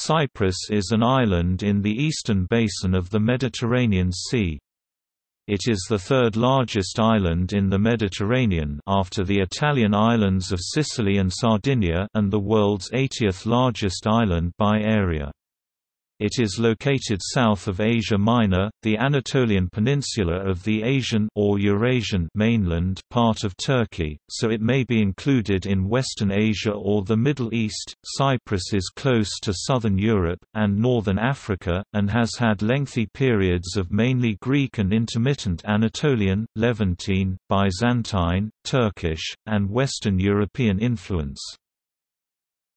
Cyprus is an island in the eastern basin of the Mediterranean Sea. It is the third largest island in the Mediterranean after the Italian islands of Sicily and Sardinia and the world's 80th largest island by area. It is located south of Asia Minor, the Anatolian peninsula of the Asian or Eurasian mainland part of Turkey, so it may be included in Western Asia or the Middle East. Cyprus is close to southern Europe and northern Africa and has had lengthy periods of mainly Greek and intermittent Anatolian, Levantine, Byzantine, Turkish, and Western European influence.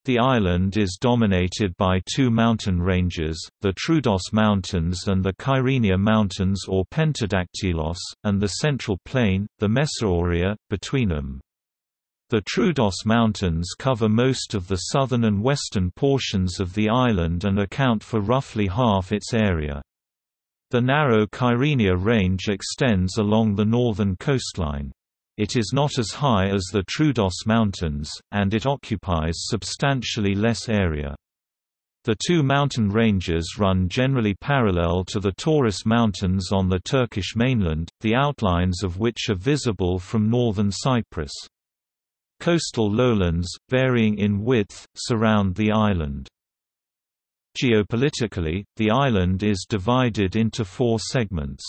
The island is dominated by two mountain ranges, the Troodos Mountains and the Kyrenia Mountains or Pentadactylos, and the Central Plain, the Messaoria, between them. The Troodos Mountains cover most of the southern and western portions of the island and account for roughly half its area. The narrow Kyrenia Range extends along the northern coastline. It is not as high as the Troodos Mountains, and it occupies substantially less area. The two mountain ranges run generally parallel to the Taurus Mountains on the Turkish mainland, the outlines of which are visible from northern Cyprus. Coastal lowlands, varying in width, surround the island. Geopolitically, the island is divided into four segments.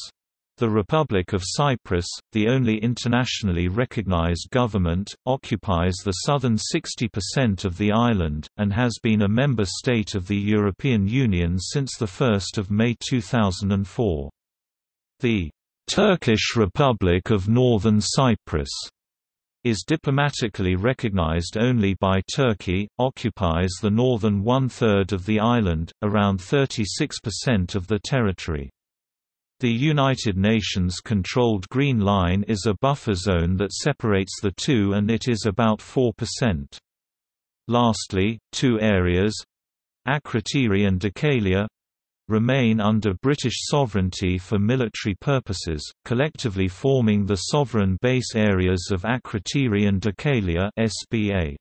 The Republic of Cyprus, the only internationally recognized government, occupies the southern 60% of the island, and has been a member state of the European Union since 1 May 2004. The Turkish Republic of Northern Cyprus is diplomatically recognized only by Turkey, occupies the northern one-third of the island, around 36% of the territory. The United Nations-controlled Green Line is a buffer zone that separates the two and it is about 4%. Lastly, two areas—Akrotiri and Dhekelia, remain under British sovereignty for military purposes, collectively forming the sovereign base areas of Akrotiri and Dhekelia SBA.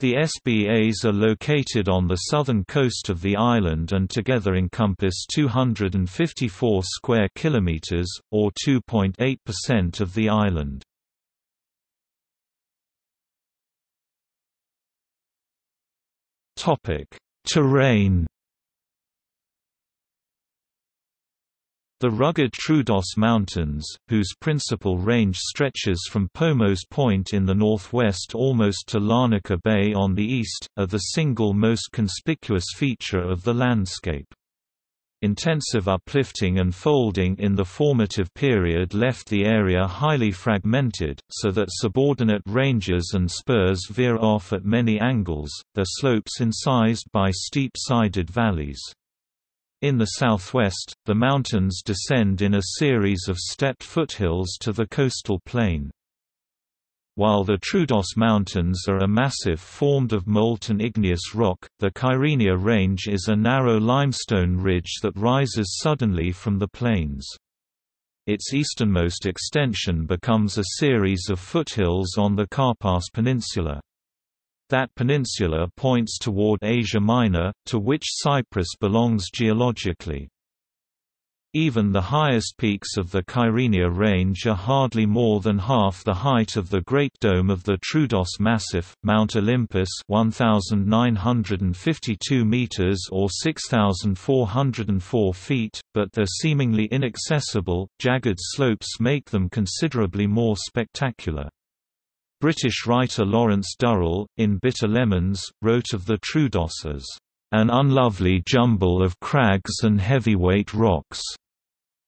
The SBAs are located on the southern coast of the island and together encompass 254 square kilometers or 2.8% of the island. Topic: Terrain The rugged Troodos Mountains, whose principal range stretches from Pomos Point in the northwest almost to Larnaca Bay on the east, are the single most conspicuous feature of the landscape. Intensive uplifting and folding in the formative period left the area highly fragmented, so that subordinate ranges and spurs veer off at many angles, their slopes incised by steep-sided valleys. In the southwest, the mountains descend in a series of stepped foothills to the coastal plain. While the Troodos Mountains are a massif formed of molten igneous rock, the Kyrenia Range is a narrow limestone ridge that rises suddenly from the plains. Its easternmost extension becomes a series of foothills on the Karpas Peninsula. That peninsula points toward Asia Minor, to which Cyprus belongs geologically. Even the highest peaks of the Kyrenia Range are hardly more than half the height of the Great Dome of the Troodos Massif, Mount Olympus 1,952 meters or 6,404 feet, but their seemingly inaccessible, jagged slopes make them considerably more spectacular. British writer Lawrence Durrell, in Bitter Lemons, wrote of the Troodos as, "...an unlovely jumble of crags and heavyweight rocks",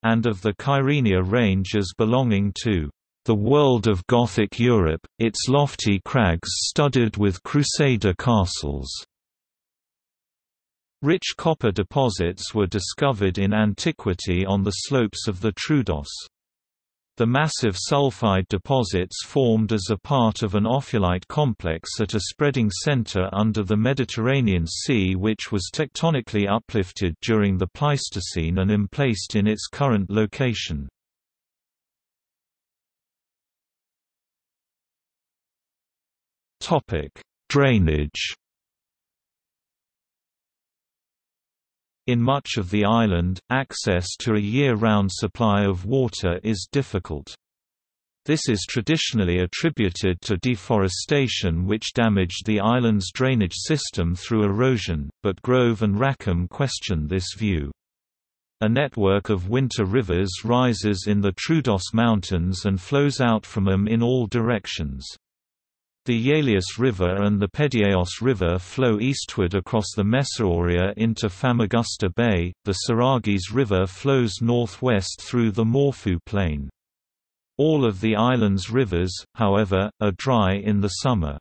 and of the Kyrenia Range as belonging to the world of Gothic Europe, its lofty crags studded with Crusader castles. Rich copper deposits were discovered in antiquity on the slopes of the Troodos. The massive sulfide deposits formed as a part of an ophiolite complex at a spreading center under the Mediterranean Sea which was tectonically uplifted during the Pleistocene and emplaced in its current location. Drainage In much of the island, access to a year-round supply of water is difficult. This is traditionally attributed to deforestation which damaged the island's drainage system through erosion, but Grove and Rackham question this view. A network of winter rivers rises in the Troodos Mountains and flows out from them in all directions. The Yialias River and the Pedieos River flow eastward across the Messaoria into Famagusta Bay, the Serrachis River flows northwest through the Morphou Plain. All of the island's rivers, however, are dry in the summer.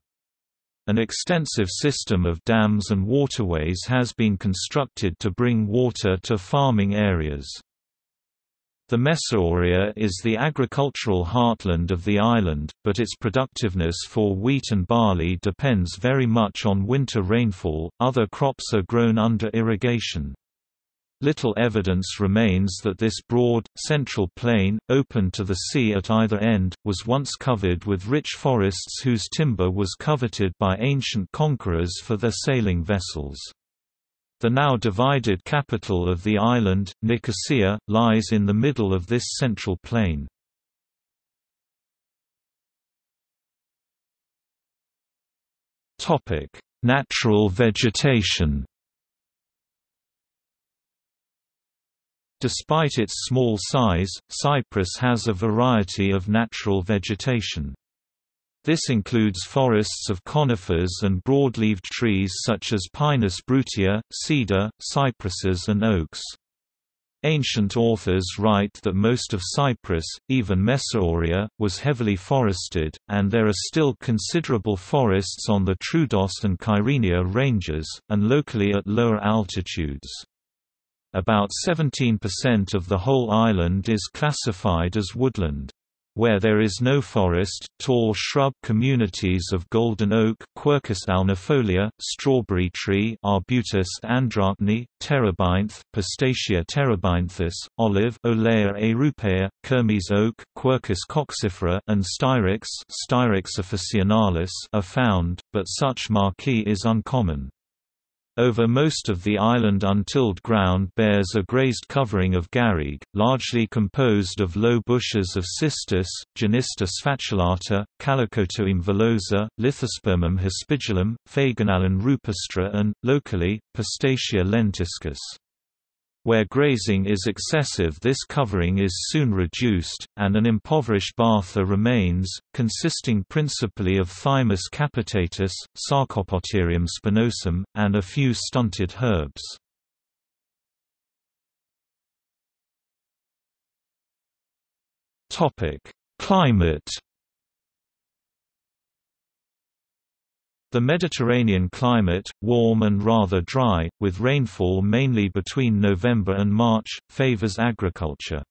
An extensive system of dams and waterways has been constructed to bring water to farming areas. The Messaoria is the agricultural heartland of the island, but its productiveness for wheat and barley depends very much on winter rainfall, other crops are grown under irrigation. Little evidence remains that this broad, central plain, open to the sea at either end, was once covered with rich forests whose timber was coveted by ancient conquerors for their sailing vessels. The now divided capital of the island, Nicosia, lies in the middle of this central plain. Natural vegetation Despite its small size, Cyprus has a variety of natural vegetation. This includes forests of conifers and broad-leaved trees such as Pinus brutia, cedar, cypresses and oaks. Ancient authors write that most of Cyprus, even Messaoria, was heavily forested, and there are still considerable forests on the Troodos and Kyrenia ranges, and locally at lower altitudes. About 17% of the whole island is classified as woodland. Where there is no forest, tall shrub communities of golden oak Quercus alnifolia, strawberry tree Arbutus andrachne, terebinth Pistacia terebinthus, olive Olea europaea, Kermes oak Quercus coccifera and styrex Styrax officinalis are found, but such maquis is uncommon. Over most of the island untilled ground bears a grazed covering of garrigue, largely composed of low bushes of cistus, Genista sphacelata, Calicotome villosa, Lithospermum hispidulum, Phagnalon rupestre and, locally, Pistacia lentiscus. Where grazing is excessive this covering is soon reduced, and an impoverished batha remains, consisting principally of Thymus capitatus, Sarcopoterium spinosum, and a few stunted herbs. Climate The Mediterranean climate, warm and rather dry, with rainfall mainly between November and March, favors agriculture.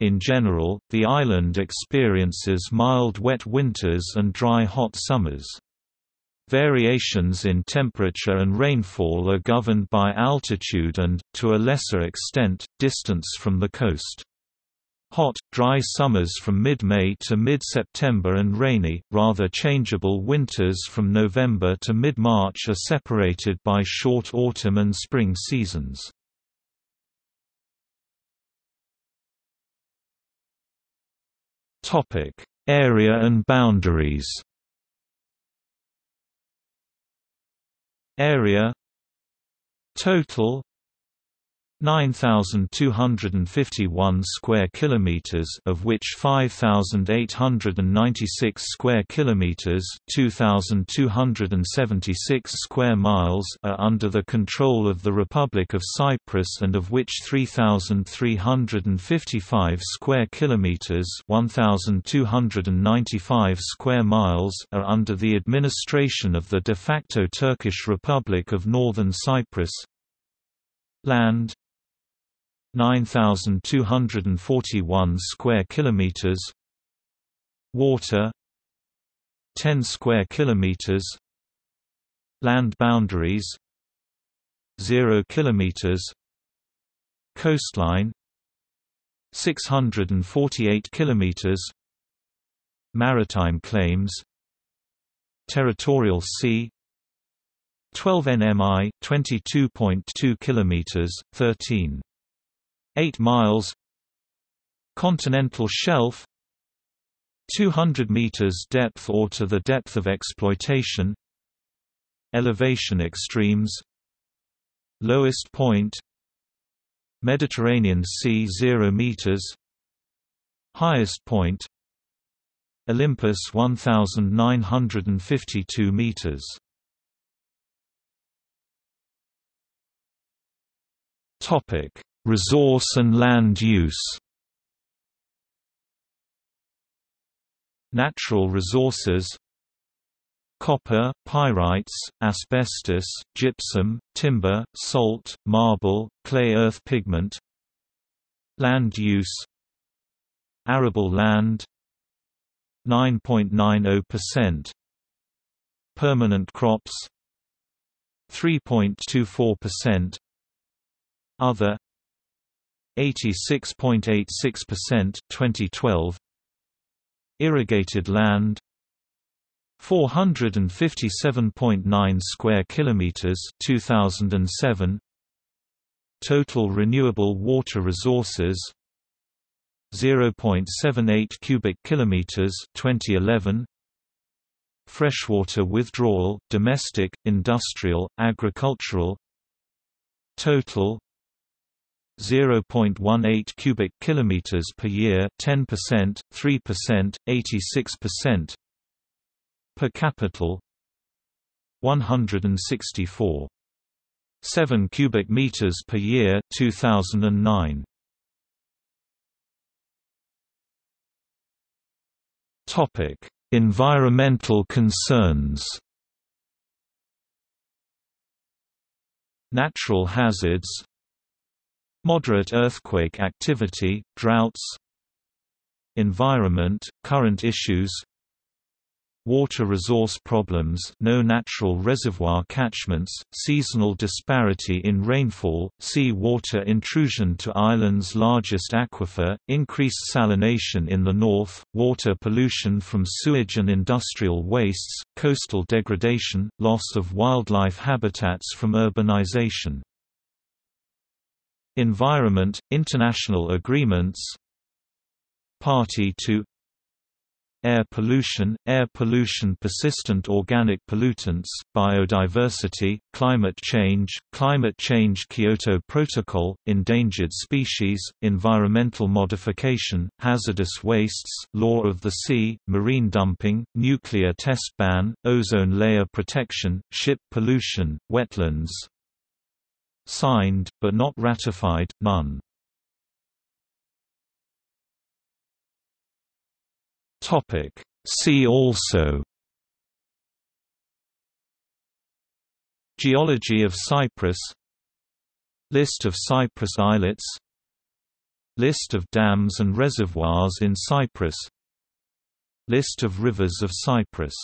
In general, the island experiences mild wet winters and dry hot summers. Variations in temperature and rainfall are governed by altitude and, to a lesser extent, distance from the coast. Hot, dry summers from mid-May to mid-September and rainy, rather changeable winters from November to mid-March are separated by short autumn and spring seasons. Area and boundaries Area Total 9251 square kilometers of which 5896 square kilometers 2276 square miles are under the control of the Republic of Cyprus and of which 3355 square kilometers 1295 square miles are under the administration of the de facto Turkish Republic of Northern Cyprus. Land 9241 square kilometers. Water. 10 square kilometers. Land boundaries. 0 kilometers. Coastline. 648 kilometers. Maritime claims. Territorial sea. 12 nmi, 22.2 kilometers, 13. 8 miles. Continental shelf. 200 meters depth or to the depth of exploitation. Elevation extremes. Lowest point. Mediterranean Sea 0 meters. Highest point. Olympus 1952 meters. Topic Resource and land use. Natural resources. Copper, pyrites, asbestos, gypsum, timber, salt, marble, clay earth pigment. Land use. Arable land. 9.90% Permanent crops. 3.24% Other 86.86% 2012 Irrigated land 457.9 square kilometers 2007 Total renewable water resources 0.78 cubic kilometers 2011 Freshwater withdrawal domestic industrial agricultural. Total 0.18 cubic kilometers per year 10% 3% 86% per capita 164 7 cubic meters per year 2009 topic environmental concerns. Natural hazards Moderate earthquake activity, droughts Environment, current issues Water resource problems no natural reservoir catchments, seasonal disparity in rainfall, sea water intrusion to island's largest aquifer, increased salination in the north, water pollution from sewage and industrial wastes, coastal degradation, loss of wildlife habitats from urbanization Environment, international agreements. Party to Air pollution, air pollution persistent organic pollutants, biodiversity, climate change, climate change Kyoto Protocol, endangered species, environmental modification, hazardous wastes, law of the sea, marine dumping, nuclear test ban, ozone layer protection, ship pollution, wetlands, Signed, but not ratified, none. Topic. See also. Geology of Cyprus. List of Cyprus islets. List of dams and reservoirs in Cyprus. List of rivers of Cyprus